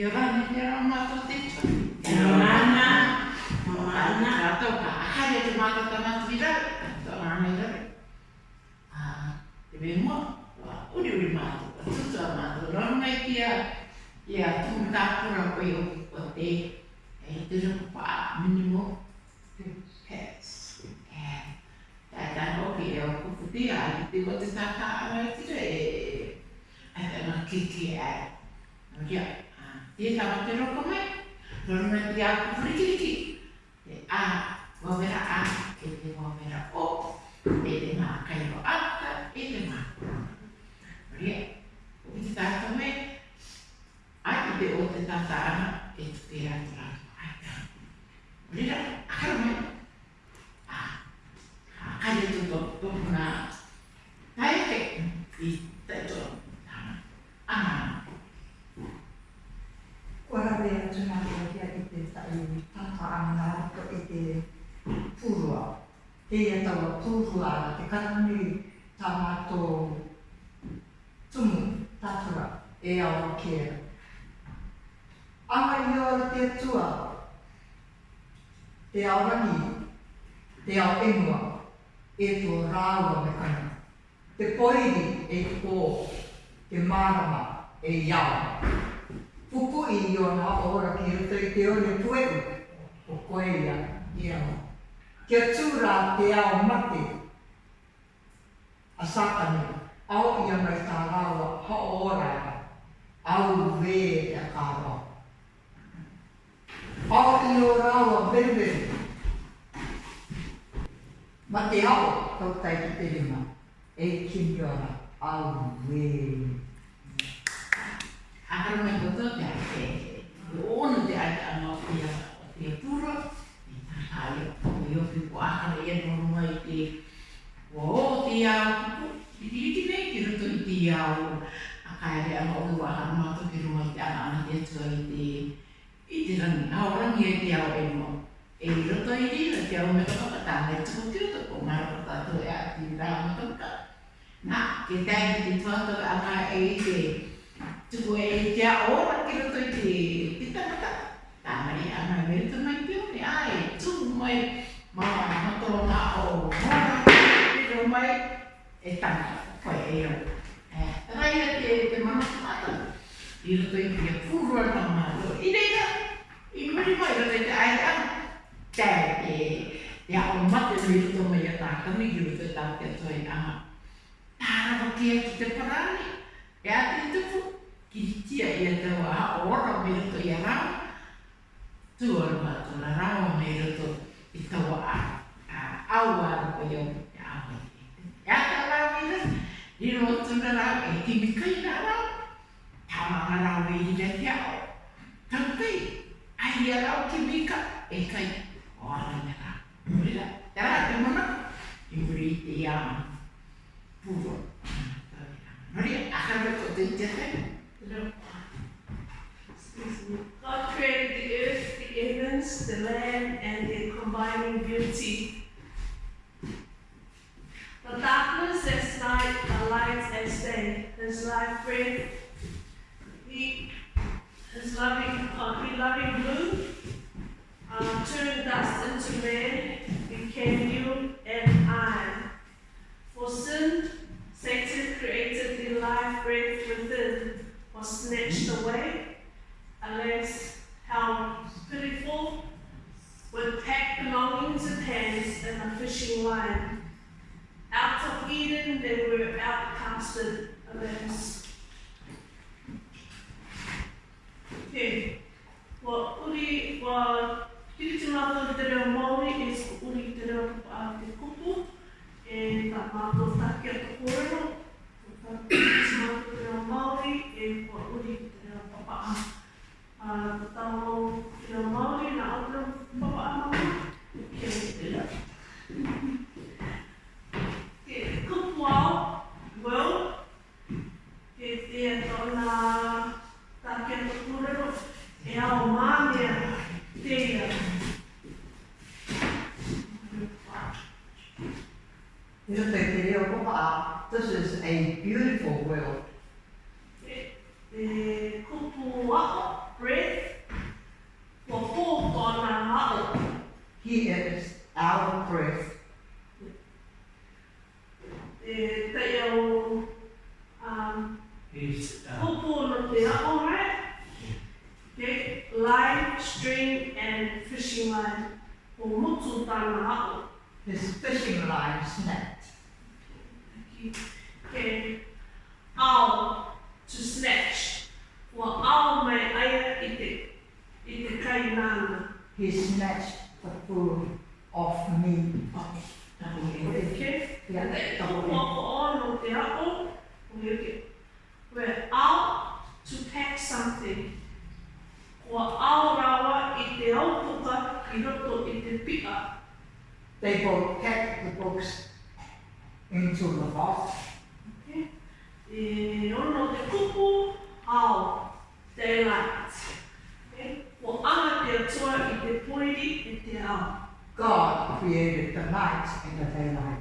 Kia ora, ni te rao mātou te tuk. Kia ora, nā. Mō ana. Kā tau ka ahare te mātou ta mātou i rau. Tō nā me rau. Ah, te me mō, wā uri uri mātou, a tuta mātou. Rau mai kia, kia tūmatāpura koe o o te. E te rau pā, minimo. Yes. E, tā tā nō ki e o kukuti, a i te o te tā kā arai tira e. Ai tā nā kiki e. Nō kia. a kome norumetia kufrikiriki de a wawera a a ede wawera o ede ma kairo atta ede ma Maria ubiti tatome a ide o te tata ana e te pira tura i tata ana ko e te pūrua. E ia tawa pūrua te karami tā mato tumu tātura e awa kia. Awa i oa te tua, te aorangi, te ao emua, e tō rāua me kana. Te poiri e tō, te marama e iawa. Te marama e iawa. Puku i i ona ora ki ruta i te one puero, o koe ia i ama. Kia tūra te ao mate, a satani, au i ama i tā rāua, ha ora ia, au vē i e a kā rā. Au i o rāua vēwe, ma te tau tai ki te rima, e kimi ora, au vē i ka ka ke. Ke ona te ai ka anga o ia o te pura, i ta hale o pō i o te kuahara ia no runga i te o o te iau kuku, i te iti me ki ruto i te iau a ka ere anga o i wahara mātou ki runga i te ana ana te atua i te i te rangi, a o rangi e te iau e no. E i ruto i rina, te au me kapa kata, e tuku ki ruto ko marapa tatu e a ti rāma kapa. Nā, ke tēnki te tuatua a ka e i te tuko e te a ora ki roto i te pitamata. Tā mani a mai meri tu mai te ore, ai, tu mai, mama, mato na o mora, e ro mai, e tanga, koe e ro. E rai a te te mama te mata, i roto i te pūrua na mato, i reina, i muri mai roto i te ai a, tē e, te a o mate mi roto mai a tātami, i roto i tātia toi a, tāra ki te parani, e a te tupu, kihitia i a tau a ora me roto i a rau, tu ora ma tona rau me roto i tau a au a roko i a ame. E a ta rau me roto, i roto tona rau e ti mikai na rau, ta manga rau me i lete a o, tampei, a i a rau ki mika, e kai, o ana me ka, murila, te rau te mana, i muri i te i ama, puro, Maria, akan berkata di jatuh. God created the earth, the heavens, the land, and their combining beauty. The darkness as night, the light as day. His life breath, he, his loving, uh, he loving blue, uh, turned dust into man, lion. Out of Eden they were outcasted of us. What uri wa kiritimata de reo Māori is e uri de reo uh, te kupu e ta mātou Yo te quería ocupar. This is a beautiful world. Eh, eh, kupu ako, breath. the kona ako. He is our breath. The tayo, um, He's, uh, kupu no te Okay, line, string, and fishing line. Umutu tana ako. His fishing line snapped can Out to snatch or owl my eye it it kainana. He snatched the food off me. Okay. Okay. We're out to pack something. Or out rawa i te au i roto i te up. They both packed the books into the box. Okay. E no te kupu au te lat. Okay. Wo ana te tua i te poiri i e te ao. God created the light and e the daylight.